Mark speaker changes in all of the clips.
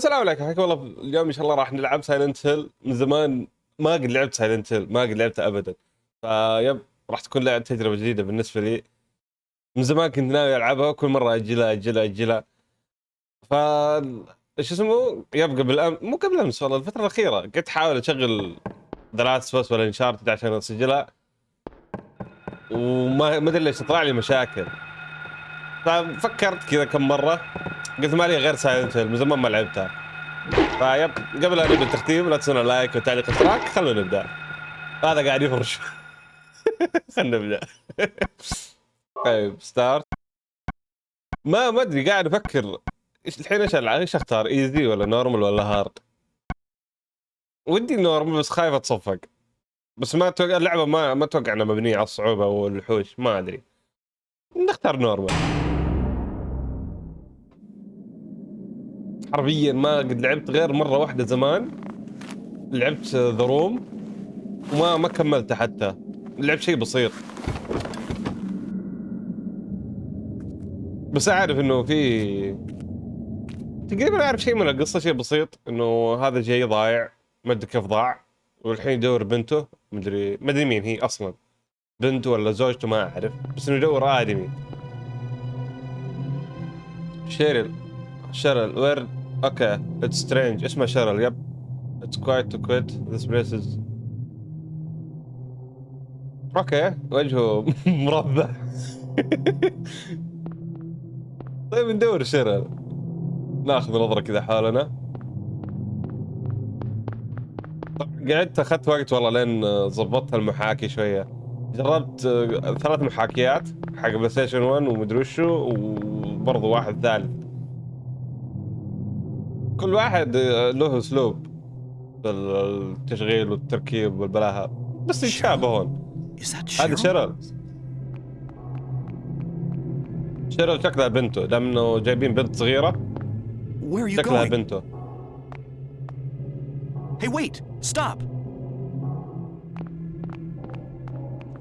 Speaker 1: السلام عليكم حياكم الله اليوم إن شاء الله راح نلعب Silent Hill من زمان ما قد لعبت Silent Hill ما قد لعبتها ابدا. ف yep راح تكون لعبة تجربة جديدة بالنسبة لي. من زمان كنت ناوي ألعبها كل مرة اجلها اجلها اجلها ف إيش اسمه؟ yep قبل أم... مو قبل أمس والله الفترة الأخيرة. قلت أحاول أشغل The Last ولا Uncharted عشان أسجلها. وما ما أدري ليش تطلع لي مشاكل. ففكرت كذا كم مرة قلت ما لي غير Silent Hill من زمان ما لعبتها. ف yep قبل أن نبدا التختيم لا تنسون ال like والتعليق والاشتراك. خلونا نبدأ. هذا قاعد يفرش. خلينا نبدأ. طيب start ما ما ادري قاعد أفكر إيش الحين إيش ألعب؟ إيش أختار easy ولا normal ولا hard ودي normal بس خايف أتصفق. بس ما أتوقع اللعبة ما ما أتوقع إنها مبنية على الصعوبة والوحوش ما أدري. نختار normal. حرفيا ما قد لعبت غير مرة واحدة زمان. لعبت The Room وما ما كملته حتى. لعبت شيء بسيط. بس أعرف إنه في تقريبا أعرف شيء من القصة شيء بسيط. إنه هذا جاي ضايع. ما أدري كيف ضاع. والحين يدور بنته. مدري ما أدري مين هي أصلا. بنته ولا زوجته ما أعرف. بس إنه يدور آدمي. Cheryl Cheryl where okay it's strange اسمه Cheryl yep it's quiet too quiet this place is okay وجهه مربع. طيب ندور شيرل ناخذ نظرة كذا حولنا. قعدت أخذت وقت والله لين ظبطت المحاكي شوية. جربت ثلاث محاكيات. حق PlayStation 1 ومدري وشو وبرضه واحد ثالث. كل واحد له أسلوب. بالتشغيل والتركيب والبلاهة. بس يتشابهون هذا Cheryl. Cheryl شكلها بنته دام انه جايبين بنت صغيرة. شكلها بنته.
Speaker 2: Hey, wait! Stop!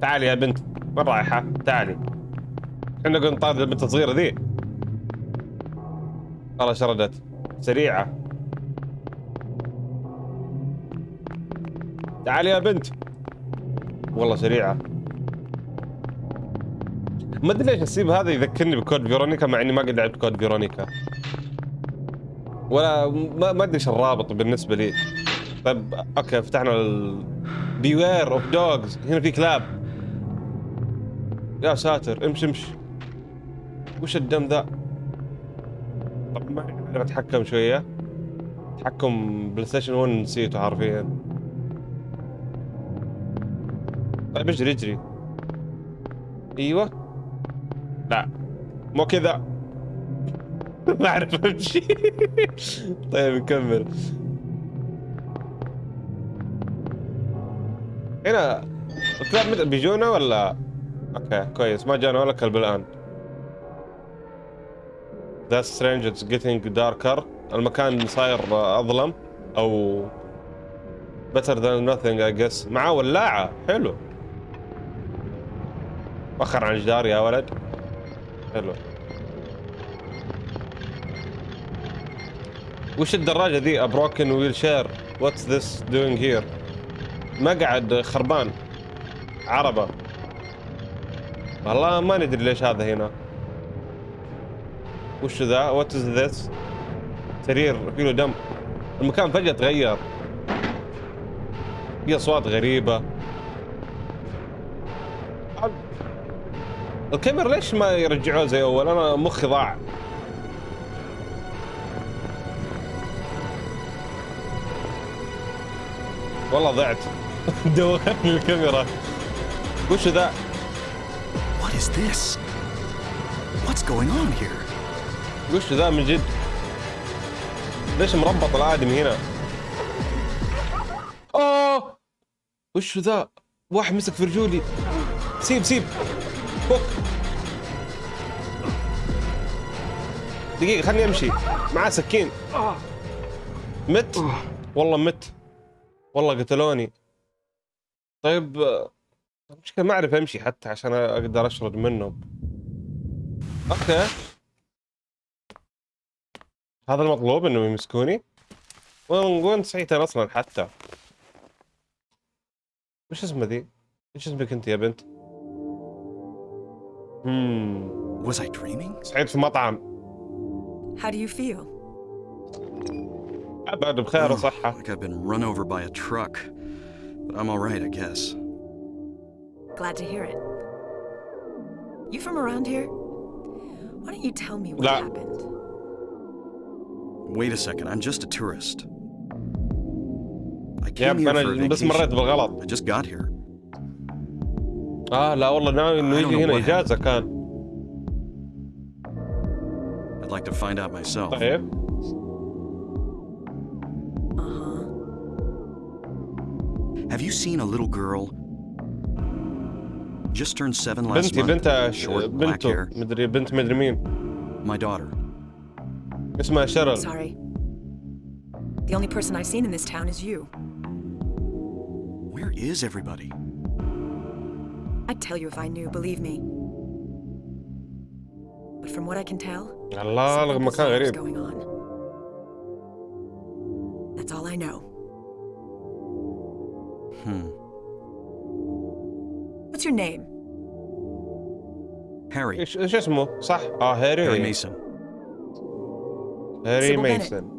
Speaker 1: تعالي يا بنت وين رايحة؟ تعالي إحنا نقول نطارد البنت الصغيرة ذي. والله شردت. سريعة. تعالي يا بنت. والله سريعة. ما أدري ليش السيب هذا يذكرني ب Code Veronica مع إني ما قد لعبت Code Veronica. ولا ما أدري إيش الرابط بالنسبة لي. طيب okay فتحنا ال beware of dogs هنا في كلاب. يا ساتر امشي امشي. وش الدم ذا؟ طب ما اعرف أتحكم شوية. تحكم PlayStation 1 نسيته حرفيا. طيب اجري اجري. أيوه. لا. مو كذا. ما أعرف أمشي. طيب نكمل. هنا. الكلاب بيجونا ولا؟ أوكي كويس. ما جانا ولا كلب الآن. That's strange it's getting darker. المكان صاير أظلم أو better than nothing I guess. معاه ولاعة. حلو. وخر عن الجدار يا ولد. حلو. وش الدراجة ذي a broken wheelchair. What's this doing here? مقعد خربان. عربة. والله ما ندري ليش هذا هنا. وش ذا؟ what is this سرير فيه دم. المكان فجأة تغير. في أصوات غريبة. الكاميرا ليش ما يرجعوه زي أول؟ أنا مخي ضاع. والله ضعت. دوختني الكاميرا. وش ذا؟
Speaker 2: What is this? What's going on here?
Speaker 1: وش ذا من جد؟ ليش مربط الادمي هنا؟ اوه وش ذا؟ واحد مسك في رجولي سيب سيب. فك دقيقة خلني أمشي. معاه سكين. مت؟ والله مت. والله قتلوني. طيب المشكلة ما أعرف أمشي حتى عشان أقدر أشرد منهم. أوكي. هذا المطلوب انه يمسكوني وين وين صحيتين أصلا حتى وش اسمه ذي؟ إيش اسمك انت يا بنت؟ امم
Speaker 2: Was I dreaming?
Speaker 1: صحيت في مطعم
Speaker 3: How do you feel?
Speaker 1: ابعد بخير وصحة
Speaker 2: Like I've been run over by a truck. But I'm alright, I guess.
Speaker 3: Glad to hear it. You from around here? Why don't you tell me what
Speaker 1: La-
Speaker 3: happened?
Speaker 2: Wait a second, I'm just a tourist. I came
Speaker 1: يب
Speaker 2: here for a
Speaker 1: انا بس مريت
Speaker 2: vacation.
Speaker 1: بالغلط
Speaker 2: I just got here.
Speaker 1: اه لا والله ناوي انه
Speaker 2: I don't
Speaker 1: يجي
Speaker 2: know
Speaker 1: هنا
Speaker 2: what
Speaker 1: اجازة كان
Speaker 2: I'd like to find out myself.
Speaker 1: طيب
Speaker 3: Uh-huh.
Speaker 2: Have you seen a little girl? Just turned seven last
Speaker 1: بنتي
Speaker 2: month.
Speaker 1: بنتها
Speaker 2: Short, black
Speaker 1: بنته
Speaker 2: hair.
Speaker 1: مدري بنت مدري مين
Speaker 2: My daughter.
Speaker 1: اسمها شرل
Speaker 3: Sorry. The only person I've seen in this town is you.
Speaker 2: Where is everybody?
Speaker 3: I'd tell you if I knew, believe me. But from what I can tell,
Speaker 1: الله
Speaker 3: something
Speaker 1: مكان
Speaker 3: bizarre is
Speaker 1: غريب
Speaker 3: going on. That's all I know.
Speaker 2: Hmm.
Speaker 3: What's your name?
Speaker 2: Harry.
Speaker 1: ايش ايش اسمه؟ صح اه
Speaker 2: Harry
Speaker 1: هاري
Speaker 2: Mason.
Speaker 1: هاري
Speaker 3: Sybil Bennett.
Speaker 1: ميسون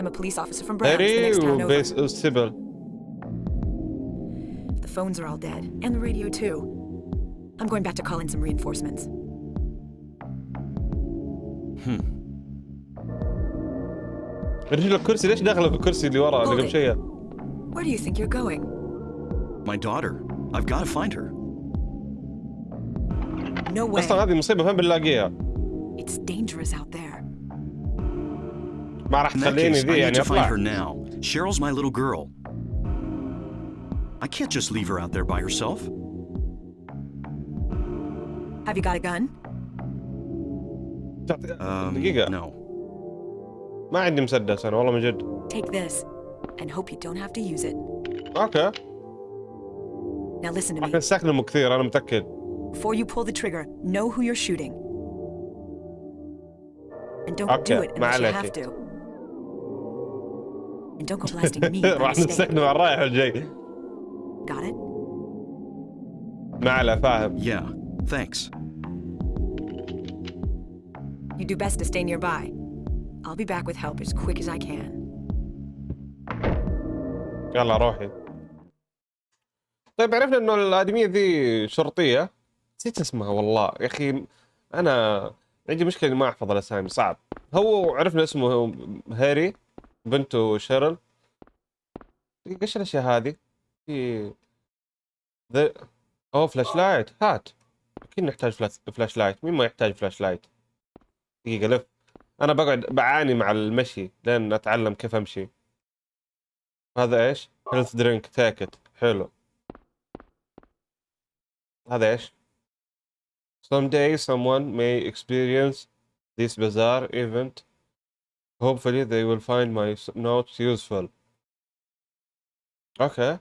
Speaker 3: I'm a police officer from Browns, the
Speaker 1: هاري
Speaker 3: next town over.
Speaker 1: وبيس وسيبل
Speaker 3: The phones are all dead, and the radio too. I'm going back to call in some reinforcements.
Speaker 2: Hmm.
Speaker 1: رجل الكرسي ليش داخله في الكرسي اللي ورا اللي قبل
Speaker 3: Hold it.
Speaker 1: شويه؟
Speaker 3: Where do you think you're going?
Speaker 2: My daughter. I've got to find her.
Speaker 3: No way.
Speaker 1: اصلا هذه مصيبه فين بنلاقيها؟
Speaker 3: It's dangerous out there.
Speaker 1: ما راح
Speaker 2: In that
Speaker 1: تخليني
Speaker 2: case, I
Speaker 1: ذي
Speaker 2: need
Speaker 1: يعني
Speaker 2: to find her
Speaker 1: اطلع
Speaker 2: now. Cheryl's my little girl. I can't just leave her out there by herself.
Speaker 3: Have you got a gun?
Speaker 1: تعطي-
Speaker 2: Um,
Speaker 1: دقيقه
Speaker 2: no.
Speaker 1: ما عندي مسدس انا والله من جد
Speaker 3: Take this, and hope you don't have to use it.
Speaker 1: اوكي
Speaker 3: Now listen to
Speaker 1: راح
Speaker 3: me.
Speaker 1: نستخدمه كثير انا متاكد
Speaker 3: Before you pull the trigger, know who you're shooting. And don't
Speaker 1: Okay,
Speaker 3: do it unless you
Speaker 1: ما
Speaker 3: have
Speaker 1: عليكي.
Speaker 3: to. And don't go blasting me
Speaker 1: راح. نستخدمه على الرايح والجاي
Speaker 3: Got it?
Speaker 1: ما عليه فاهم
Speaker 2: Yeah, thanks.
Speaker 3: You do best to stay nearby. I'll be back with help as quick as I can.
Speaker 1: يلا روحي طيب عرفنا إنه الآدمية ذي شرطية نسيت اسمها والله يا أخي أنا عندي مشكلة إني ما أحفظ الأسامي صعب هو عرفنا اسمه هاري بنته Cheryl. إيش الأشياء هذه؟ في ذا أوه flashlight هات. أكيد نحتاج flash, flashlight مين ما يحتاج flashlight دقيقة لف. أنا بقعد بعاني مع المشي لين أتعلم كيف أمشي. هذا إيش؟ health drink take it حلو. هذا إيش؟ Someday someone may experience this bizarre event. Hopefully they will find my notes useful. Okay.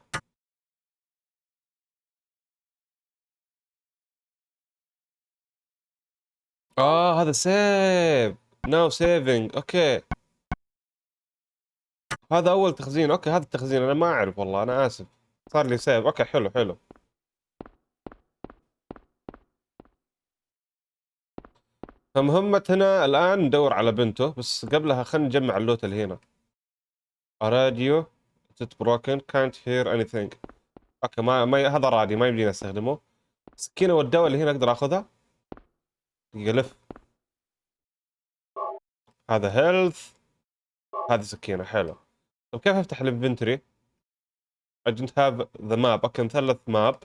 Speaker 1: آه هذا save now saving okay هذا أول تخزين. okay هذا التخزين. أنا ما أعرف والله أنا آسف. صار لي save okay حلو حلو. فمهمتنا الآن ندور على بنته بس قبلها خلينا نجمع ال loot اللي هنا. راديو it's broken? Can't hear anything. okay ما, ما هذا راديو ما يمدينا أستخدمه. السكينه والدواء اللي هنا أقدر أخذها؟ دقيقة لف. هذا health هذه سكينة حلو. طيب كيف أفتح ال inventory؟ I don't have the map. أوكي مثلث map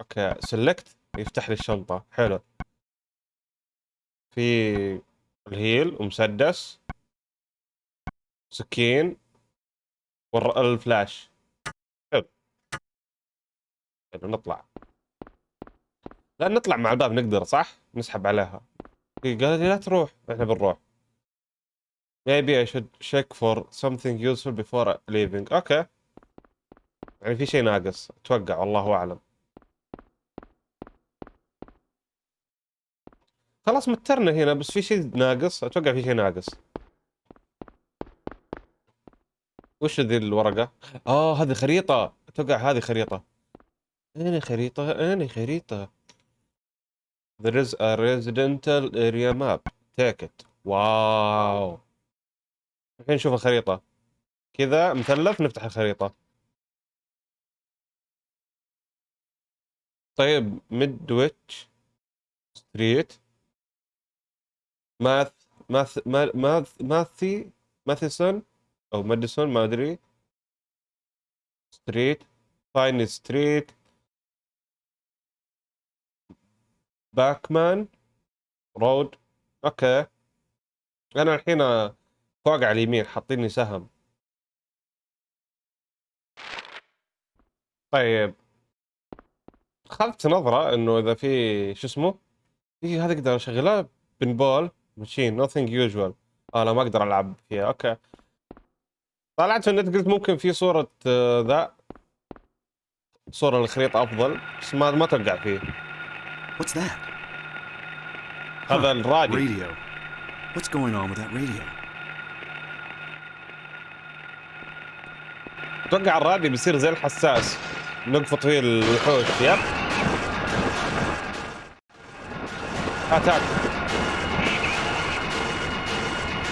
Speaker 1: okay select يفتح لي الشنطة. حلو. في ال heal ومسدس سكين والفلاش حلو. حلو نطلع. لا نطلع مع الباب نقدر صح؟ نسحب عليها. هي قالت لي لا تروح. إحنا بنروح. Maybe I should check for something useful before leaving. okay يعني في شيء ناقص. أتوقع والله أعلم. خلاص مترنا هنا بس في شيء ناقص. أتوقع في شيء ناقص. وش ذي الورقة؟ آه هذه خريطة. أتوقع هذه خريطة. اين خريطة؟ اين خريطة؟ There is a residential area map. Take it. واو. الحين نشوف الخريطة. كذا مثلث نفتح الخريطة. طيب ميدويتش street ماث ماث ما- ماث ماثي ماثيسون أو ماديسون ما ادري street فاين street باكمان road okay أنا الحين فوق على اليمين حاطين لي سهم. طيب. اخذت نظرة إنه إذا في شو اسمه؟ في هذا أقدر اشغلها pinball machine nothing usual. آه لا ما أقدر ألعب فيها. okay. طلعت في النت قلت ممكن في صورة آه، ذا. صورة الخريطة أفضل بس ما ما توقع فيه.
Speaker 2: What's that?
Speaker 1: هذا الراديو.
Speaker 2: Radio. What's going on with that radio?
Speaker 1: أتوقع الراديو بيصير زي الحساس. نقفط فيه الوحوش. يب attack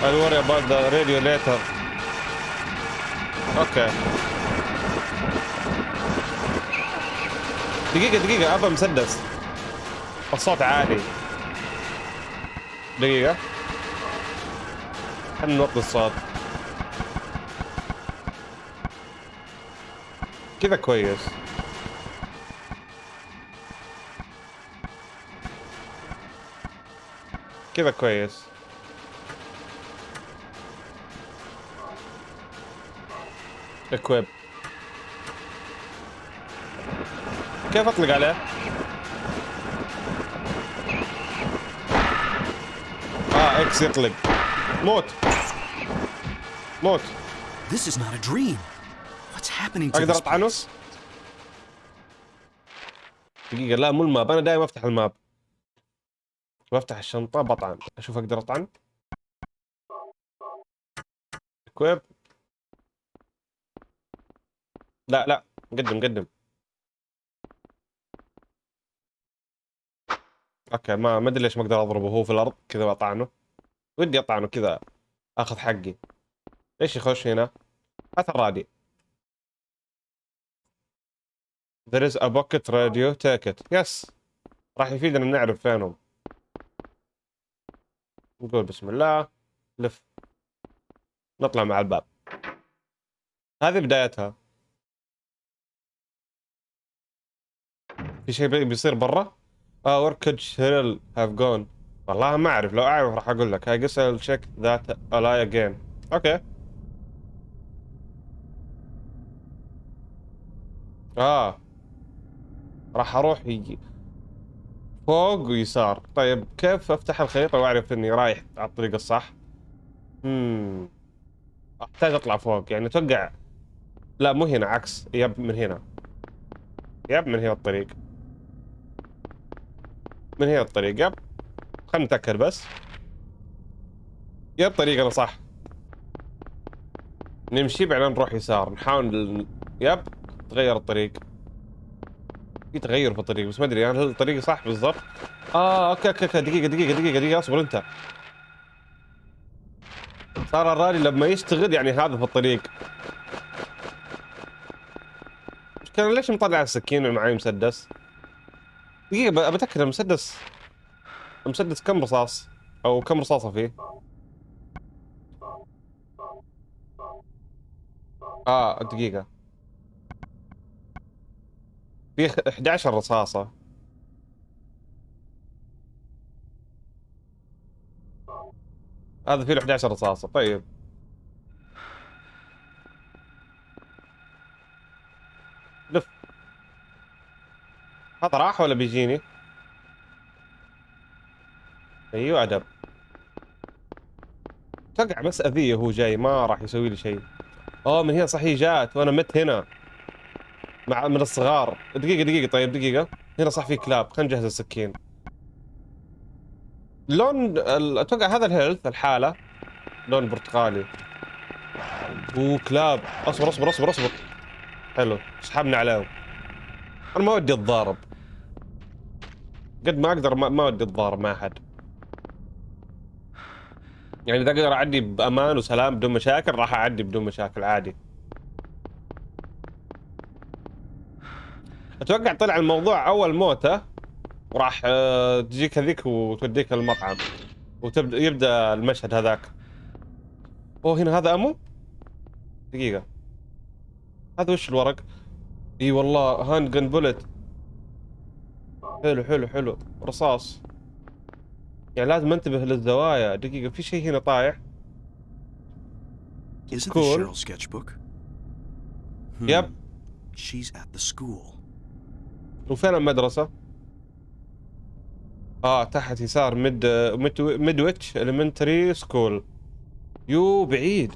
Speaker 1: I'll worry about the radio later okay دقيقة دقيقة ابى مسدس. الصوت عالي. دقيقة. خلنا نوطي الصوت. كذا كويس. كذا كويس. equip كيف اطلق عليه؟ آه X يطلق موت موت
Speaker 2: This is not a dream. What's happening to أقدر
Speaker 1: اطعنه؟ دقيقة لا مو ال map. أنا دائما أفتح ال map. بفتح الشنطة بطعن. أشوف أقدر أطعن. كويب لا لا قدم قدم أوكي ما ما أدري ليش ما أقدر أضربه. هو في الأرض كذا بطعنه ودي أطعنه كذا آخذ حقي. إيش يخش هنا؟ أثر رادي There is a bucket radio. Take it. Yes. راح يفيدنا نعرف فينهم. نقول بسم الله. لف. نطلع مع الباب. هذه بدايتها. في شيء بي- بيصير برا؟ آه وركج هيرل هاف جون والله ما أعرف لو أعرف راح أقول لك. I guess I'll check that ally again. أوكي آه. راح أروح يجي. فوق ويسار. طيب كيف أفتح الخريطة وأعرف إني رايح على الطريق الصح؟ امم أحتاج أطلع فوق. يعني أتوقع لا مو هنا عكس. يب من هنا. يب من هنا الطريق. من هنا الطريق؟ يب. خلنا نتأكد بس. يب طريقنا صح. نمشي بعدين نروح يسار. نحاول يب. تغير الطريق. في تغير في الطريق بس ما أدري هل الطريق صح بالضبط؟ آه okay okay okay. دقيقة دقيقة دقيقة دقيقة. اصبر أنت. صار الراديو لما يشتغل يعني هذا في الطريق. مش كان ليش مطلع السكين ومعي مسدس؟ دقيقة بتأكد المسدس المسدس كم رصاص؟ أو كم رصاصة فيه؟ آه دقيقة. في 11 رصاصة. هذا فيه له 11 رصاصة طيب لف هذا راح ولا بيجيني؟ أيوه ادب توقع بس أذية هو جاي ما راح يسوي لي شيء. اوه من هنا صحيح جات وأنا مت هنا. مع من الصغار. دقيقة دقيقة طيب دقيقة. هنا صح في كلاب. خلينا نجهز السكين. لون أتوقع هذا ال health الحالة. لون برتقالي. أوه كلاب. أصبر أصبر أصبر أصبر. حلو. سحبنا عليهم. أنا ما ودي أتضارب. قد ما أقدر ما, ما ودي اتضارب مع أحد. يعني إذا أقدر أعدي بأمان وسلام بدون مشاكل راح أعدي بدون مشاكل عادي. أتوقع طلع الموضوع أول موتة وراح آه، تجيك هذيك وتوديك المطعم. وتبدا يبدأ المشهد هذاك. أوه هنا هذا ammo؟ دقيقة. هذا وش الورق؟ إي والله handgun bullet. حلو حلو حلو رصاص يعني لازم انتبه للزوايا دقيقة في شيء هنا طايح.
Speaker 2: Cheryl sketchbook? Hmm. She's at the school.
Speaker 1: وفين المدرسة؟ آه تحت يسار ميد ميد ميدويتش elementary school يو بعيد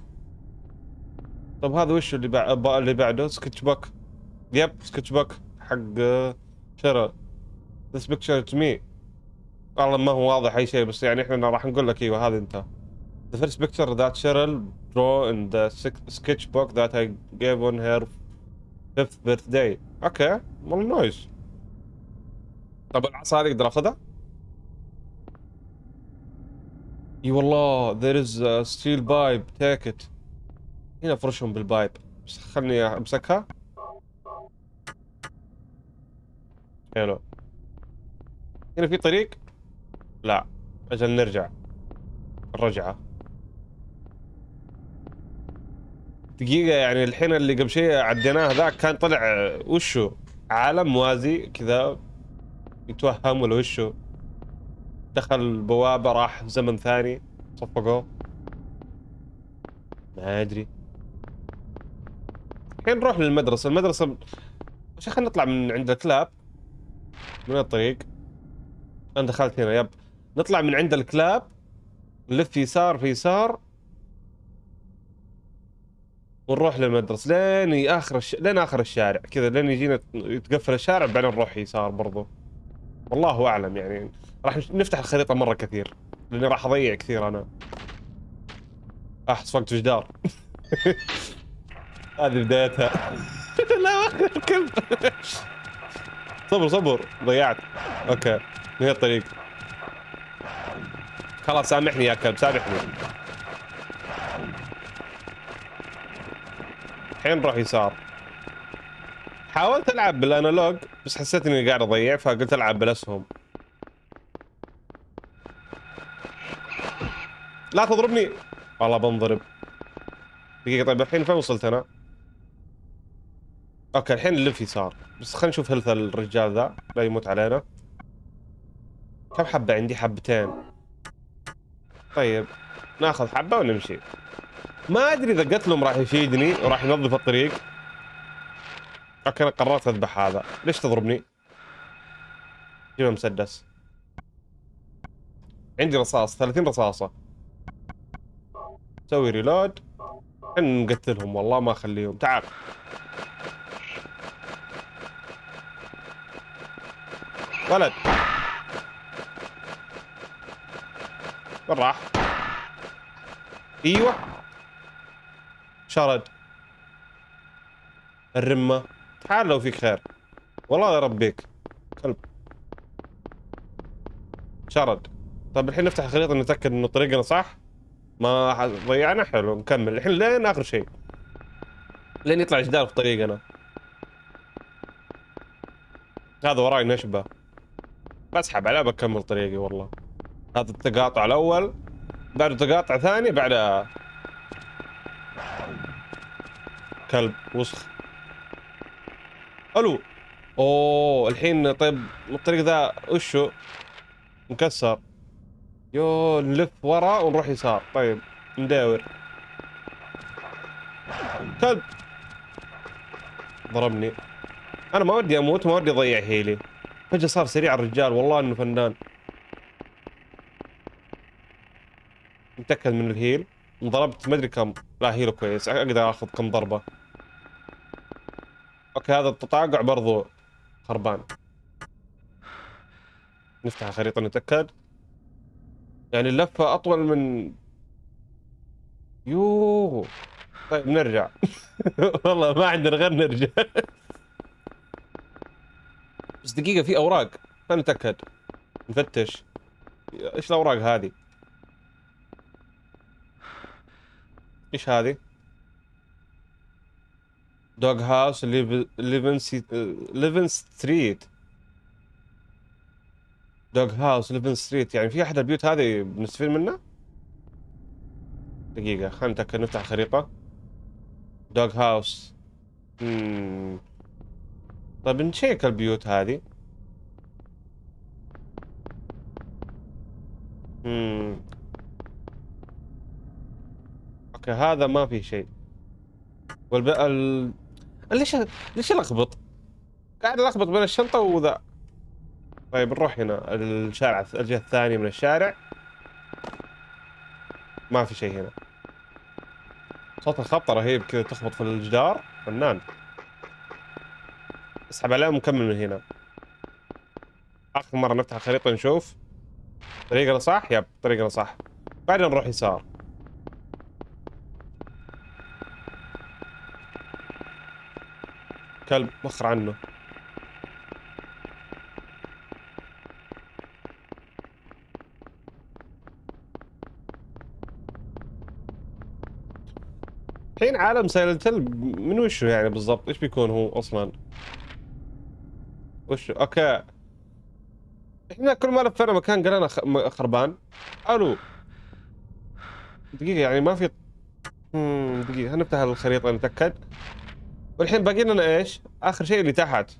Speaker 1: طب هذا وش اللي اللي بعده sketchbook yep sketchbook حق شيرل This picture to me والله ما هو واضح أي شيء بس يعني إحنا راح نقول لك إيوه هذا أنت. The first picture that Cheryl drew in the sec- sketchbook that I gave on her fifth birthday. okay والله nice طب العصا هذه أقدر أخذها؟ إي والله there is a steel pipe. Take it. هنا افرشهم بال pipe بس خلني أمسكها. حلو. هنا في طريق؟ لا. أجل نرجع. الرجعة. دقيقة يعني الحين اللي قبل شيء عديناه ذاك كان طلع وشو؟ عالم موازي كذا. يتوهم ولا وشو؟ دخل البوابة راح زمن ثاني. صفقوه. ما أدري. الحين نروح للمدرسة. المدرسة وش خلينا نطلع من عند الكلاب. من الطريق. أنا دخلت هنا يب. نطلع من عند الكلاب. نلف يسار في يسار. ونروح للمدرسة. لين آخر الش... لين آخر الشارع. كذا لين يجينا يتقفل الشارع بعدين نروح يسار برضو. والله أعلم يعني. راح نفتح الخريطة مرة كثير. لأني راح أضيع كثير أنا. احس وقت جدار هذه بدايتها. لا الكلب. صبر صبر. ضيعت. أوكي. هي الطريق خلاص سامحني يا كلب سامحني. الحين نروح يسار. حاولت ألعب بال analog بس حسيت إني قاعد أضيع فقلت ألعب بالأسهم. لا تضربني. والله بنضرب. دقيقة طيب الحين فين وصلت أنا؟ okay الحين نلف يسار. بس خلينا نشوف health الرجال ذا لا يموت علينا. كم حبة؟ عندي حبتين. طيب ناخذ حبة ونمشي. ما أدري إذا قتلهم راح يفيدني وراح ينظف الطريق. أنا قررت أذبح هذا. ليش تضربني؟ جيب مسدس؟ عندي رصاص 30 رصاصة. سوي ريلود نقتلهم والله ما أخليهم. تعال. ولد. وين راح؟ أيوه. شرد الرمة. تعال لو فيك خير. والله يربيك. كلب. شرد طيب الحين نفتح الخريطة نتأكد إنه طريقنا صح؟ ما ضيعنا؟ حلو نكمل. الحين لين آخر شيء. لين يطلع جدار في طريقنا. هذا وراي نشبة. بسحب عليه بكمل طريقي والله. هذا التقاطع الأول بعده تقاطع ثاني بعده كلب وسخ. ألو. أوه الحين طيب الطريق ذا وشو؟ مكسر. يو نلف ورا ونروح يسار. طيب نداور. كلب. ضربني. أنا ما ودي أموت ما ودي أضيع هيلي فجأة صار سريع الرجال والله إنه فنان. متأكد من الهيل. انضربت ما أدري كم. لا هيله كويس. أقدر آخذ كم ضربة. أوكي هذا التطاقع برضو خربان. نفتح الخريطة نتأكد. يعني اللفة أطول من يوه. طيب نرجع. والله ما عندنا غير نرجع. بس دقيقة في أوراق. خلينا نتأكد. نفتش. إيش الأوراق هذه؟ إيش هذه؟ dog house Levin Levin Street dog house Levin Street يعني في أحد البيوت هذه بنستفيد منها؟ دقيقة خلينا نتأكد نفتح الخريطة دوغ هاوس مم. طيب نشيك البيوت هذه مم. هذا ما في شيء. والب... ال... ليش ليش الخبط؟ قاعد الخبط بين الشنطة وذا. طيب نروح هنا. الشارع الجهة الثانية من الشارع. ما في شيء هنا. صوت الخبطة رهيب كذا تخبط في الجدار. فنان. اسحب عليه ونكمل من هنا. آخر مرة نفتح الخريطة نشوف. طريقنا صح؟ يب طريقنا صح بعدين نروح يسار. كلب مخر عنه. الحين عالم Silent من وشه يعني بالضبط؟ إيش بيكون هو أصلا؟ وش okay. إحنا كل ما لفينا مكان قالنا خربان. ألو. دقيقة يعني ما في امم دقيقة هنفتح الخريطة نتأكد؟ والحين باقي لنا إيش؟ آخر شيء اللي تحت.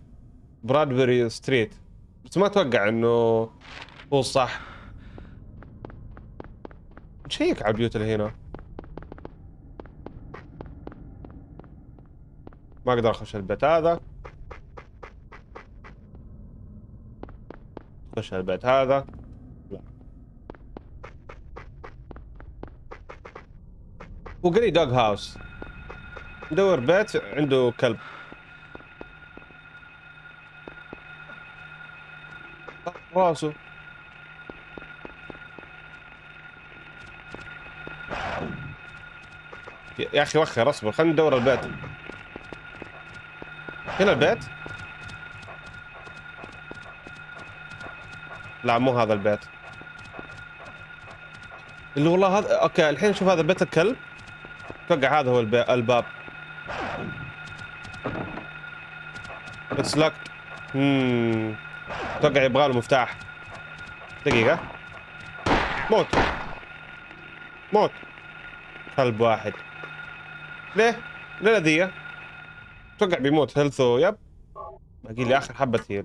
Speaker 1: Bradbury Street بس ما أتوقع إنه هو الصح. نشيك على البيوت اللي هنا. ما أقدر أخش البيت هذا. أخش البيت هذا. لا. لي دوغ هاوس ندور بيت عنده كلب. راسه. يا أخي وخر اصبر خلينا ندور البيت هنا البيت لا مو هذا البيت اللي والله هذا أوكي الحين شوف هذا بيت الكلب. أتوقع هذا هو. الباب. it's locked امم أتوقع يبغى له مفتاح. دقيقة. موت. موت. كلب واحد. ليه؟ ليه ذي؟ أتوقع بيموت. health و yep. باقي لي آخر حبة heal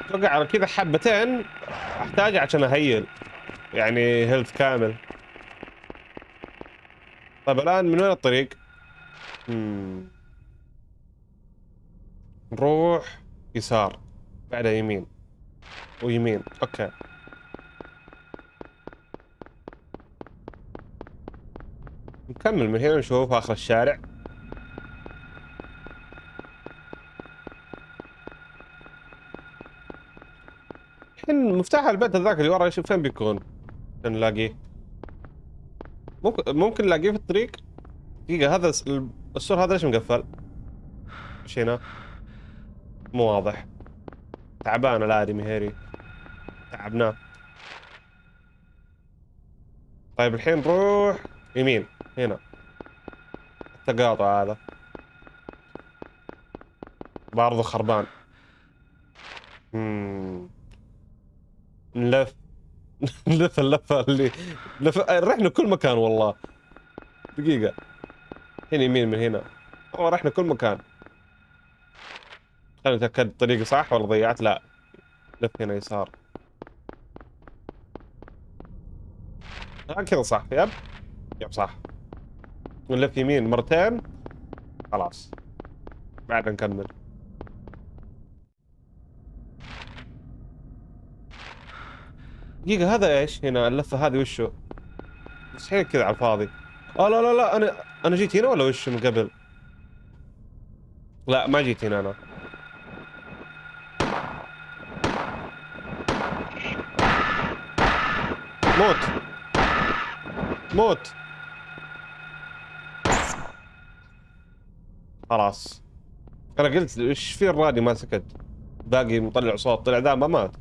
Speaker 1: أتوقع على كذا حبتين أحتاج عشان أهيل. يعني health كامل. طيب الآن من وين الطريق؟ مم. نروح يسار. بعدها يمين. ويمين أوكي. نكمل من هنا نشوف آخر الشارع. الحين مفتاح البيت هذاك اللي ورا فين بيكون؟ نلاقيه. ممكن ممكن نلاقيه في الطريق؟ دقيقة هذا السور هذا ليش مقفل؟ إيش هنا؟ مو واضح. تعبان الآدمي هيري. تعبناه طيب الحين نروح يمين هنا. التقاطع هذا. برضه خربان. مم. نلف. نلف اللفة اللي لف... رحنا كل مكان والله. دقيقة. هنا يمين من هنا. والله رحنا كل مكان. خلينا نتأكد الطريق صح ولا ضيعت؟ لا. لف هنا يسار. كذا صح. يب. يب صح. نلف يمين مرتين. خلاص. بعد نكمل. دقيقة هذا إيش هنا؟ اللفة هذه وشو؟ مستحيل كذا على الفاضي. آه لا لا لا أنا أنا جيت هنا ولا وش من قبل؟ لا ما جيت هنا أنا. موت. موت. خلاص. أنا قلت إيش في الراديو ما سكت. باقي مطلع صوت طلع ذا ما مات.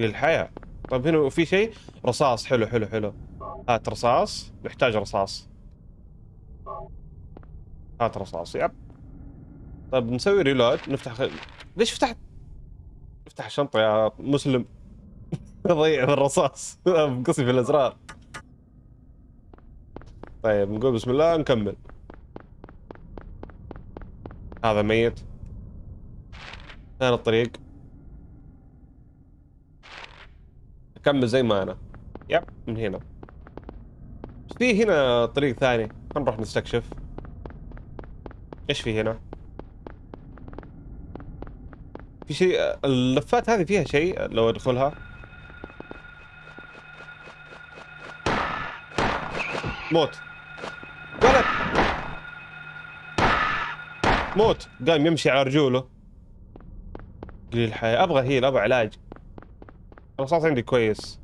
Speaker 1: للحياة طيب هنا في شيء؟ رصاص. حلو حلو حلو. هات رصاص. نحتاج رصاص. هات رصاص. yep. طيب نسوي reload نفتح خ... ليش فتحت؟ افتح الشنطة يا مسلم. ضيع في الرصاص. مقصي في الأزرار. طيب نقول بسم الله نكمل. هذا ميت. ثاني الطريق. أكمل زي ما أنا. يب. من هنا. بس في هنا طريق ثاني. نروح نستكشف. إيش في هنا؟ في شيء اللفات هذه فيها شيء لو أدخلها؟ موت. ولد موت. قام يمشي على رجوله. قليل الحياة. أبغى هيل أبغى علاج. الرصاص عندي كويس.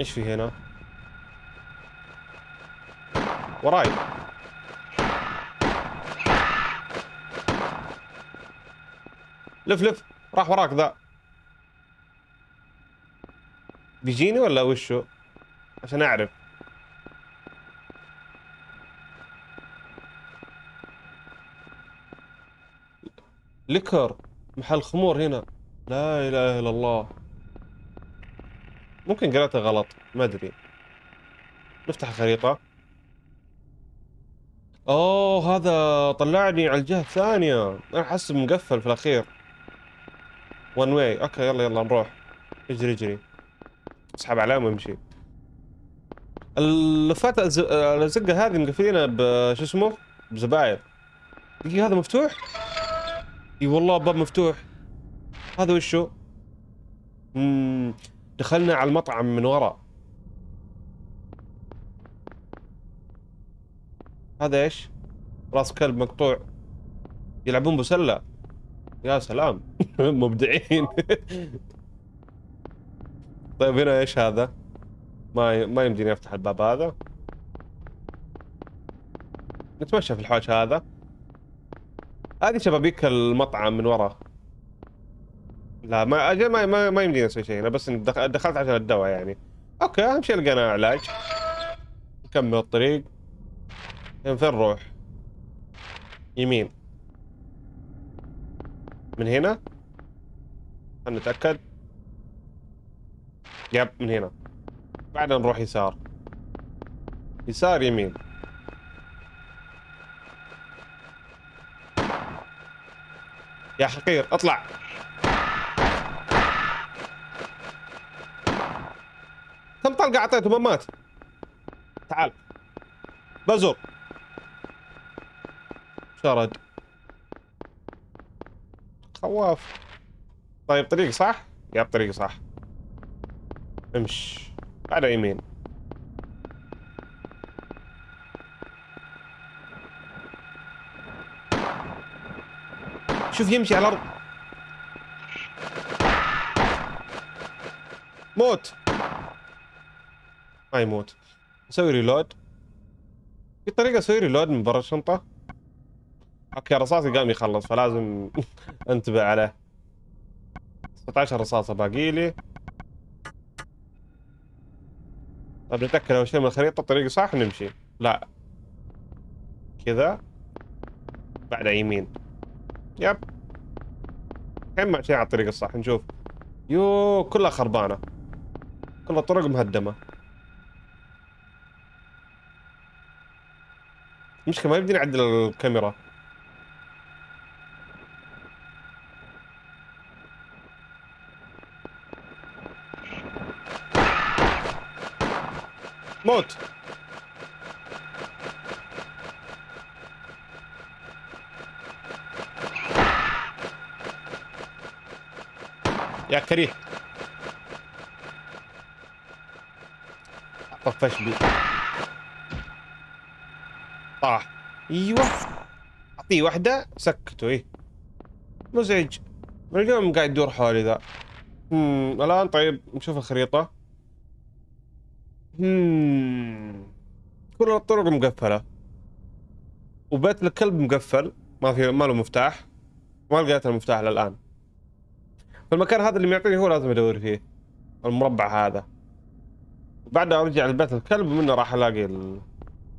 Speaker 1: إيش في هنا؟ وراي. لف لف. راح وراك ذا. بيجيني ولا وشو؟ عشان أعرف. ليكر محل خمور هنا. لا إله إلا الله. ممكن قرأتها غلط ما أدري. نفتح الخريطة. أوه هذا طلعني على الجهة الثانية. أنا حاسب مقفل في الأخير. one way okay يلا يلا نروح. اجري اجري. أسحب علامة وامشي. اللفات الز- الازقة هذه مقفلينها بشو اسمه؟ بزباير. دقيقة هذا مفتوح؟ إي والله باب مفتوح. هذا وشو؟ مم. دخلنا على المطعم من ورا هذا إيش؟ راس كلب مقطوع. يلعبون بسلة. يا سلام. مبدعين. طيب هنا إيش هذا؟ ما. ما يمديني أفتح الباب هذا. نتمشى في الحوش هذا. هذه شبابيك المطعم من ورا. لا ما أجل ما ما, ما يمديني أسوي شيء أنا بس دخ- دخلت عشان الدواء يعني. أوكي أهم شيء لقينا علاج. نكمل الطريق. فين نروح؟ يمين. من هنا؟ خلنا نتأكد. يب من هنا. بعدين نروح يسار. يسار يمين. يا حقير اطلع. كم طلقة أعطيته ما مات؟ تعال. بزر. شرد. خواف. طيب طريق صح؟ ياب طريق صح. امش على يمين. شوف يمشي على الأرض. موت. ما يموت. نسوي reload في طريقة أسوي reload من برا الشنطة. okay رصاصي قام يخلص فلازم أنتبه عليه. 16 رصاصة باقي لي. طيب نتأكد أول شيء من الخريطة الطريق صح نمشي. لا. كذا. بعدها يمين. yep. الحين ماشيين على الطريق الصح؟ نشوف. يو كلها خربانة. كل الطرق مهدمة. مشكلة ما يمديني اعدل الكاميرا. موت. كريه. طفش بي. طاح أيوه. أعطيه واحدة سكته إيه. مزعج. من اليوم قاعد يدور حولي ذا. هم. الآن طيب نشوف الخريطة. هم. كل الطرق مقفلة. وبيت الكلب مقفل. ما في ما له مفتاح. ما لقيت المفتاح للآن. فالمكان هذا اللي معطيني هو لازم أدور فيه المربع هذا. بعدها أرجع لبيت الكلب ومنه راح ألاقي ال...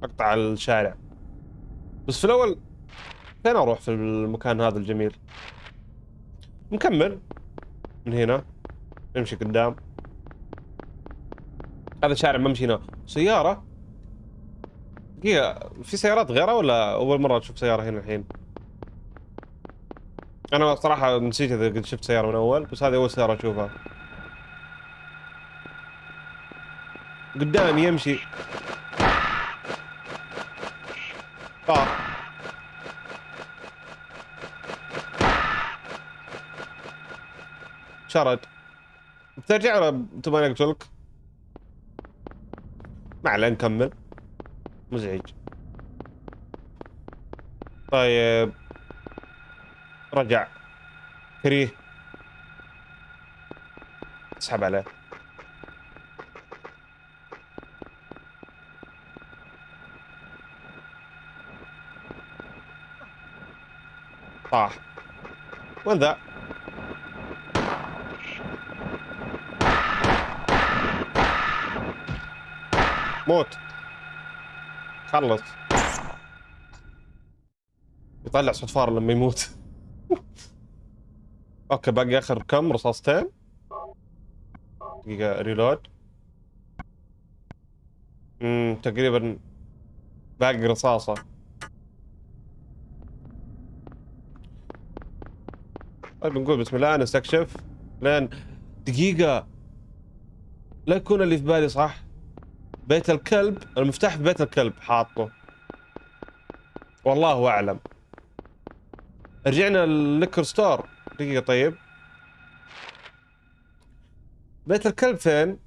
Speaker 1: أقطع الشارع. بس في الأول فين أروح في المكان هذا الجميل؟ نكمل. من هنا نمشي قدام. هذا شارع ما مشينا. سيارة؟ دقيقة في سيارات غيرها ولا أول مرة أشوف سيارة هنا الحين؟ أنا صراحة نسيت إذا قد شفت سيارة من أول بس هذه أول سيارة أشوفها. قدامي يمشي. طار شرد. بترجع ولا تبغاني أقتلك؟ ما عليه نكمل. مزعج. طيب. رجع. كريه اسحب عليه طاح. وين ذا؟ موت. خلص. يطلع صفار لما يموت. okay باقي آخر كم؟ رصاصتين دقيقة reload امم تقريبا باقي رصاصة. طيب نقول بسم الله نستكشف. لين دقيقة. لا يكون اللي في بالي صح؟ بيت الكلب المفتاح في بيت الكلب حاطه. والله أعلم. رجعنا ال liquor store. دقيقة طيب. بيت الكلب فين؟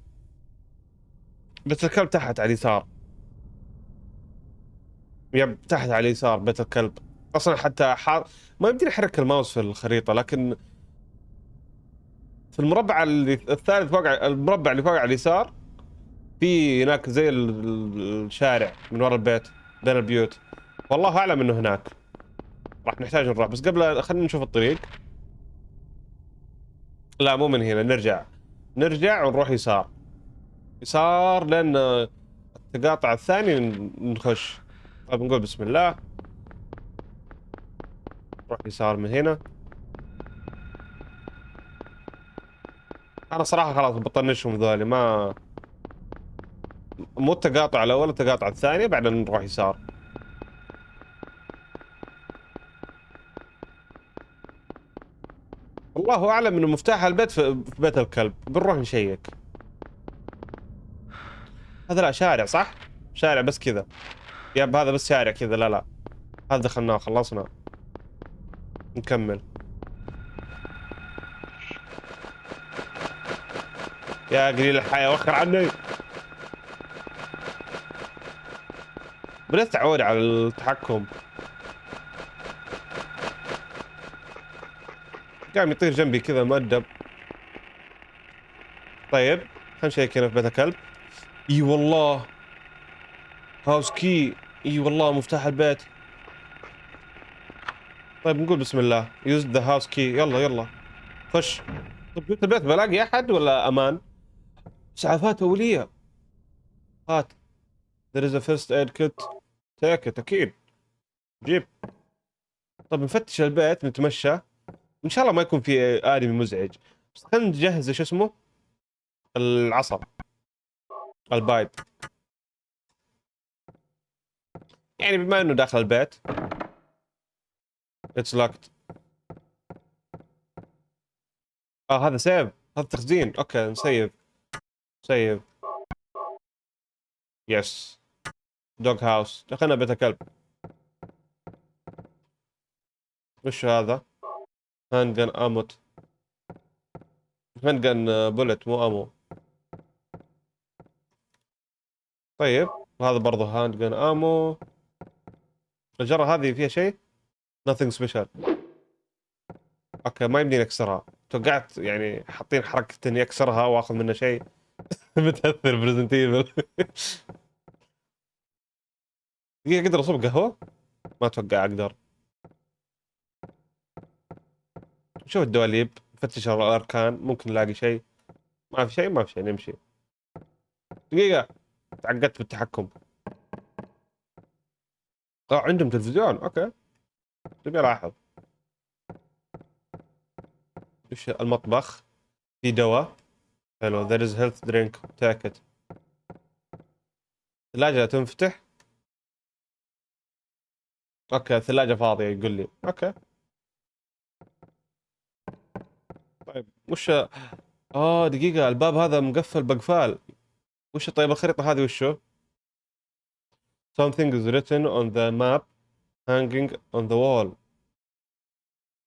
Speaker 1: بيت الكلب تحت على اليسار. yep تحت على اليسار بيت الكلب أصلا حتى حار ما يمديني أحرك الماوس في الخريطة لكن في المربع اللي الثالث فوق المربع اللي فوق على اليسار في هناك زي الشارع من ورا البيت بين البيوت. والله أعلم إنه هناك. راح نحتاج نروح. بس قبل خلينا نشوف الطريق. لا مو من هنا نرجع. نرجع ونروح يسار. يسار لأن التقاطع الثاني نخش. طيب نقول بسم الله. نروح يسار من هنا. أنا صراحة خلاص بطنشهم ذولي ما مو التقاطع الأول التقاطع الثاني بعدين نروح يسار. الله أعلم إنه مفتاح البيت في بيت الكلب. بنروح نشيك. هذا لا شارع صح؟ شارع بس كذا. ياب هذا بس شارع كذا. لا لا. هذا دخلناه خلصنا. نكمل. يا قليل الحياة وخر عني. بدأت على التحكم. قام يطير جنبي كذا مؤدب. طيب خلينا نشيك هنا في بيت الكلب. إي والله. house key. إي والله مفتاح البيت. طيب نقول بسم الله. use the house key. يلا يلا. خش. طيب بيت البيت بلاقي أحد ولا أمان؟ اسعافات أولية. هات there is a first aid kit. take it أكيد. جيب. طب نفتش البيت نتمشى. إن شاء الله ما يكون في ادمي مزعج. بس خلينا نجهز شو اسمه؟ العصا ال pipe. يعني بما إنه داخل البيت. it's locked آه هذا save هذا تخزين. okay نسيف save yes dog house دخلنا بيت الكلب. وش هذا؟ handgun ammo. handgun bullet مو ammo. طيب هذا برضه gun ammo. الجرة هذه فيها شيء؟ Nothing special. okay ما يمديني اكسرها توقعت يعني حاطين حركة اني اكسرها وآخذ منها شيء. متأثر ب Resident Evil دقيقة أقدر أصب قهوة؟ ما أتوقع أقدر. شوف الدواليب فتش الأركان ممكن نلاقي شيء. ما في شيء ما في شيء نمشي. دقيقة تعقدت بالتحكم آه عندهم تلفزيون أوكي. تبي ألاحظ. وش المطبخ؟ في دواء. حلو. There is health drink. Take it. ثلاجة تنفتح. okay الثلاجة فاضية يقول لي. okay. طيب وش آه دقيقة الباب هذا مقفل بقفال وش طيب الخريطة هذه وشو؟ Something is written on the map hanging on the wall.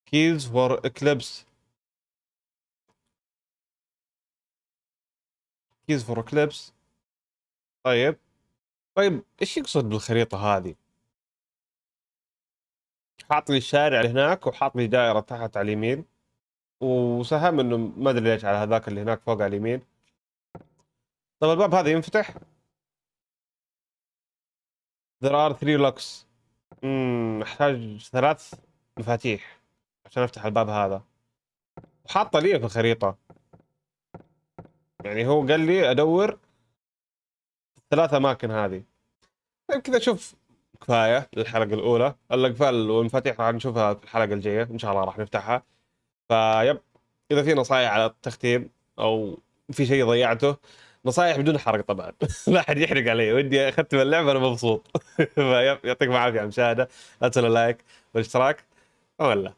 Speaker 1: Keys for eclipse. Keys for eclipse. طيب طيب إيش يقصد بالخريطة هذه؟ حاط لي الشارع هناك وحاط لي دائرة تحت على اليمين وسهم إنه ما أدري ليش على هذاك اللي هناك فوق على اليمين طيب الباب هذا ينفتح؟ There are three locks. امم أحتاج ثلاث مفاتيح عشان أفتح الباب هذا. وحاطه لي في الخريطة. يعني هو قال لي أدور الثلاث أماكن هذه. طيب كذا شوف كفاية للحلقة الأولى، الأقفال والمفاتيح راح نشوفها في الحلقة الجاية، إن شاء الله راح نفتحها. فيب. إذا في نصايح على التختيم أو في شيء ضيعته نصايح بدون حرق طبعا. لا أحد يحرق علي. ودي أختم اللعبة أنا مبسوط. فيب يعطيكم العافية على المشاهدة. لا تنسوا اللايك والاشتراك. ولا